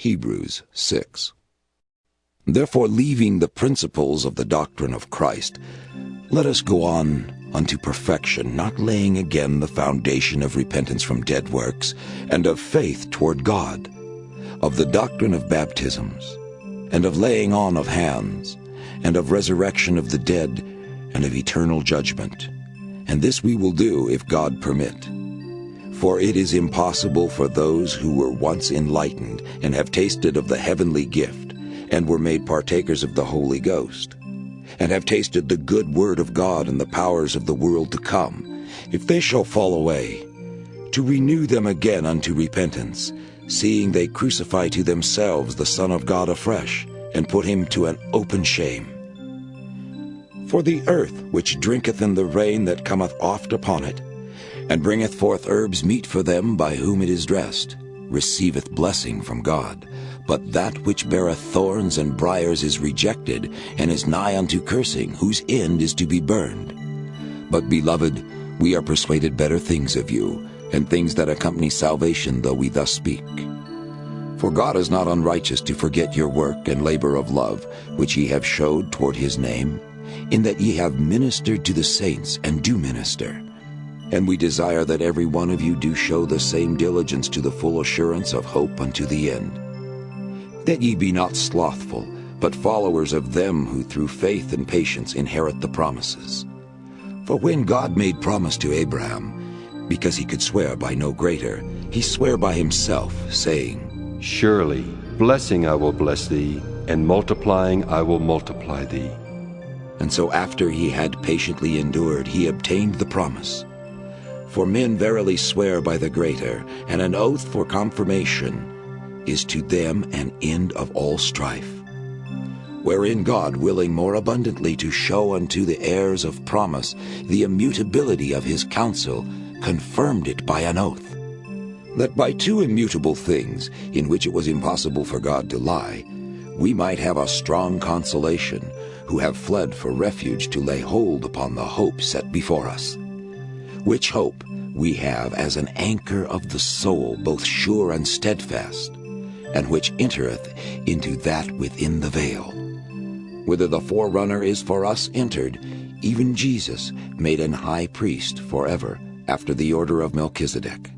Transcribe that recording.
Hebrews 6. Therefore, leaving the principles of the doctrine of Christ, let us go on unto perfection, not laying again the foundation of repentance from dead works, and of faith toward God, of the doctrine of baptisms, and of laying on of hands, and of resurrection of the dead, and of eternal judgment. And this we will do if God permit. For it is impossible for those who were once enlightened and have tasted of the heavenly gift, and were made partakers of the Holy Ghost, and have tasted the good word of God and the powers of the world to come, if they shall fall away, to renew them again unto repentance, seeing they crucify to themselves the Son of God afresh, and put him to an open shame. For the earth which drinketh in the rain that cometh oft upon it, and bringeth forth herbs meet for them by whom it is dressed, receiveth blessing from God. But that which beareth thorns and briers is rejected, and is nigh unto cursing, whose end is to be burned. But, beloved, we are persuaded better things of you, and things that accompany salvation, though we thus speak. For God is not unrighteous to forget your work and labor of love, which ye have showed toward his name, in that ye have ministered to the saints, and do minister. And we desire that every one of you do show the same diligence to the full assurance of hope unto the end. That ye be not slothful, but followers of them who through faith and patience inherit the promises. For when God made promise to Abraham, because he could swear by no greater, he sware by himself, saying, Surely, blessing I will bless thee, and multiplying I will multiply thee. And so after he had patiently endured, he obtained the promise. For men verily swear by the greater, and an oath for confirmation is to them an end of all strife. Wherein God, willing more abundantly to show unto the heirs of promise the immutability of his counsel, confirmed it by an oath, that by two immutable things, in which it was impossible for God to lie, we might have a strong consolation, who have fled for refuge to lay hold upon the hope set before us which hope we have as an anchor of the soul, both sure and steadfast, and which entereth into that within the veil, whither the forerunner is for us entered, even Jesus, made an high priest forever, after the order of Melchizedek.